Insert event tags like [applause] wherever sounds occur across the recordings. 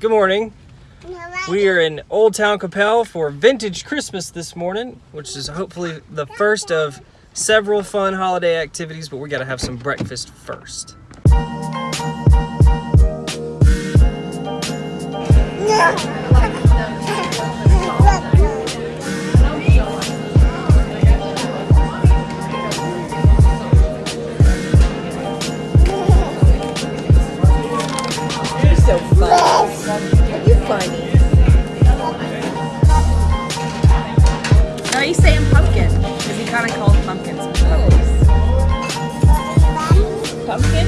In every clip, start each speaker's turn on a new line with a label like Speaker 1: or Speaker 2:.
Speaker 1: Good morning. We are in Old Town Capel for Vintage Christmas this morning, which is hopefully the first of several fun holiday activities, but we gotta have some breakfast first.
Speaker 2: Pumpkin?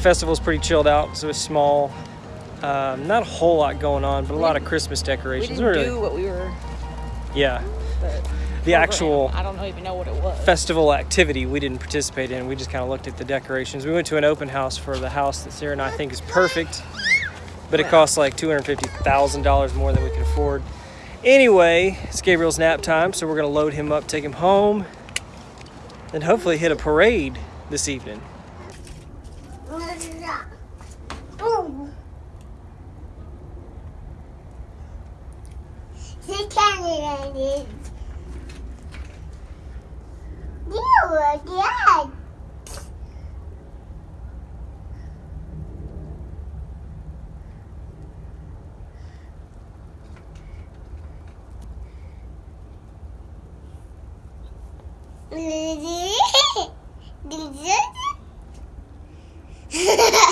Speaker 1: That festival is pretty chilled out, so it's small. Um, not a whole lot going on, but a lot of Christmas
Speaker 2: We
Speaker 1: decorations.
Speaker 2: didn't
Speaker 1: Really-
Speaker 2: do what we were.
Speaker 1: yeah,
Speaker 2: The,
Speaker 1: actual
Speaker 2: I don't even know what it was.
Speaker 1: festival activity we didn't participate in. We just kind of looked at the decorations. We went to an open house for the house that Sarah and I think is perfect, but it costs like $250,000 more than we can afford. Anyway, it's Gabriel's nap time, so we're gonna load him up, take him home, and hopefully hit a parade this evening.
Speaker 3: Can't it. You again. [laughs] You [laughs]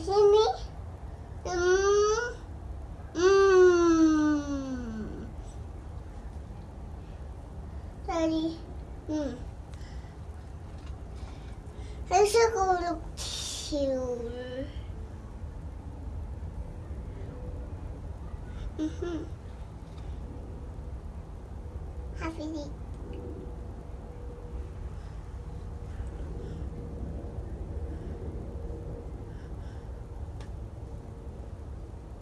Speaker 3: see me? Mm. Mm. Daddy. Mm. I should go look cute. Mm-hmm. Happy day.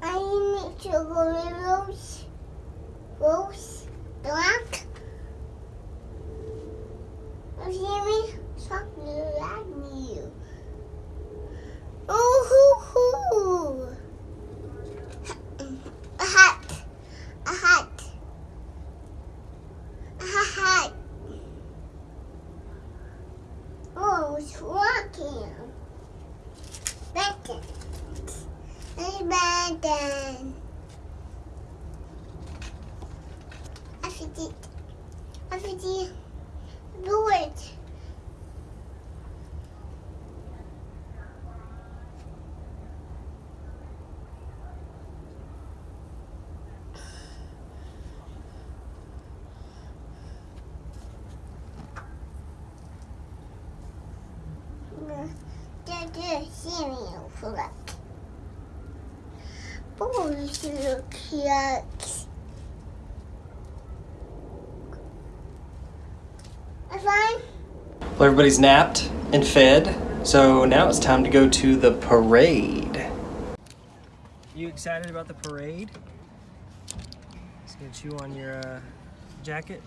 Speaker 3: I need to go to Rose. Rose. Black. Me? Something like you. Ooh, hoo, hoo. A hat. A hat. A hat. Oh, it's walking. Beckon. It's beckon. I forget. Do it. cereal for that. Bubbles look. I find
Speaker 1: Well, everybody's napped and fed, so now it's time to go to the parade. You excited about the parade? It's gonna chew on your uh, jacket.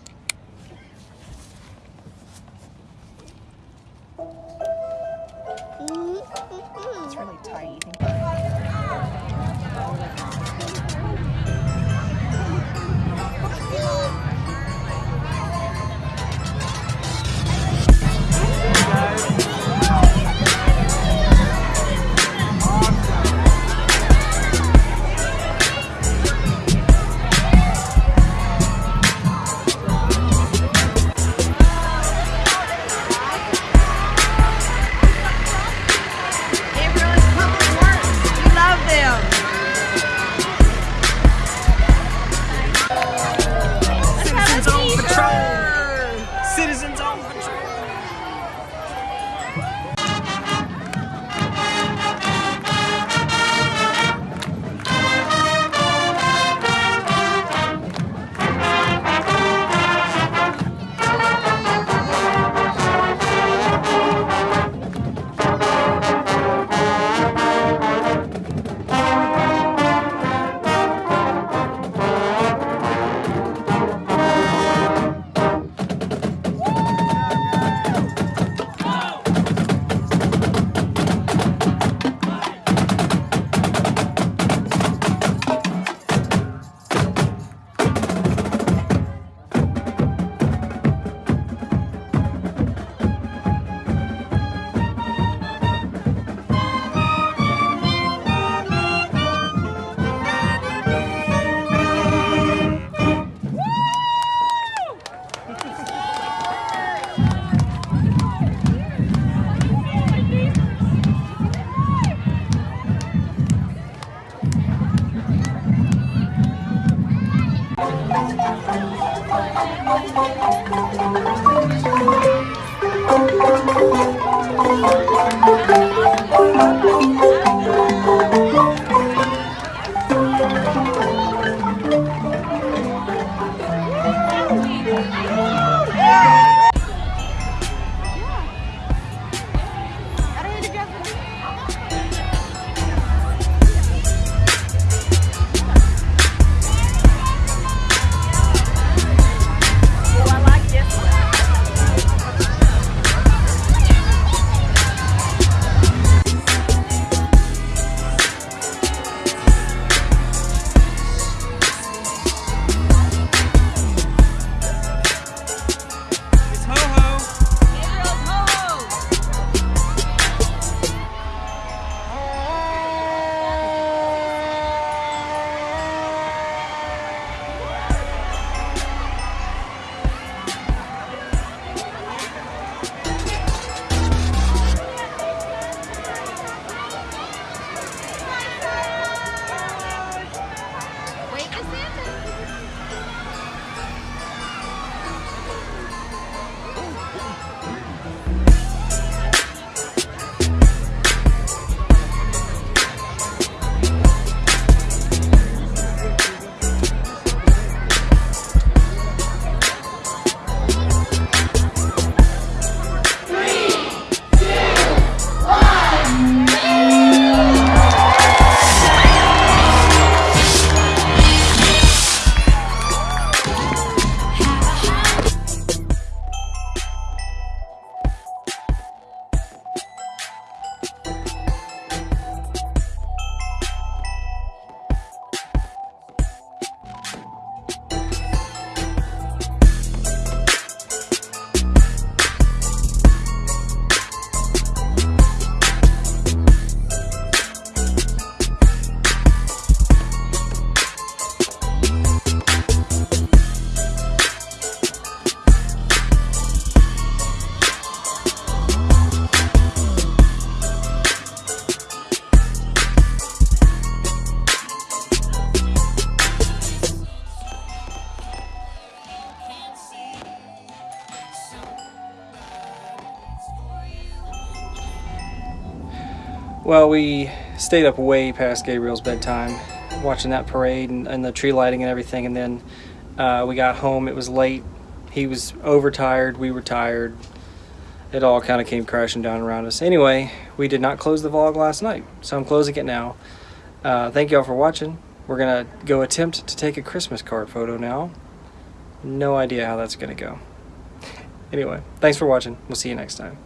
Speaker 2: It's really tight. Thank you.
Speaker 1: Well, we stayed up way past Gabriel's bedtime, watching that parade and, and the tree lighting and everything. And then uh, we got home. It was late. He was overtired. We were tired. It all kind of came crashing down around us. Anyway, we did not close the vlog last night, so I'm closing it now. Uh, thank you all for watching. We're gonna go attempt to take a Christmas card photo now. No idea how that's gonna go. Anyway, thanks for watching. We'll see you next time.